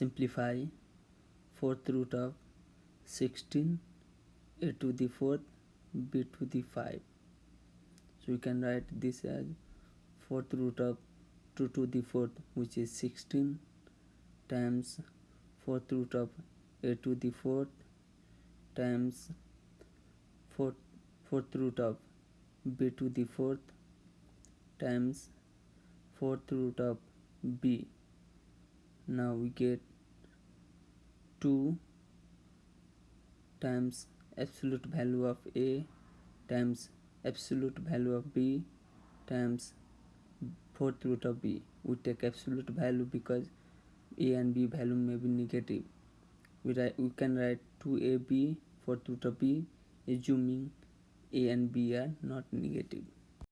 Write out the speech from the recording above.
simplify fourth root of 16 a to the fourth b to the 5 so we can write this as fourth root of 2 to the fourth which is 16 times fourth root of a to the fourth times fourth, fourth root of b to the fourth times fourth root of b. Now we get 2 times absolute value of a times absolute value of b times fourth root of b. We take absolute value because a and b value may be negative. We write we can write 2ab fourth root of b assuming a and b are not negative